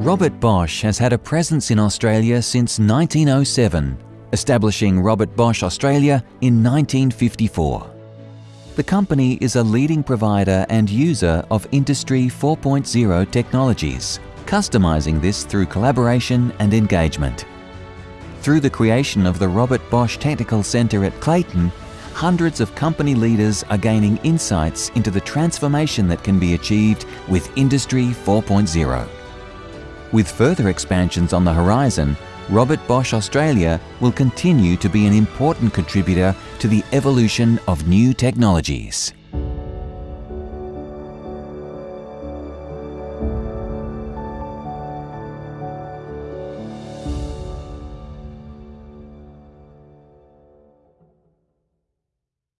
Robert Bosch has had a presence in Australia since 1907, establishing Robert Bosch Australia in 1954. The company is a leading provider and user of Industry 4.0 technologies, customizing this through collaboration and engagement. Through the creation of the Robert Bosch Technical Centre at Clayton, hundreds of company leaders are gaining insights into the transformation that can be achieved with Industry 4.0. With further expansions on the horizon, Robert Bosch Australia will continue to be an important contributor to the evolution of new technologies.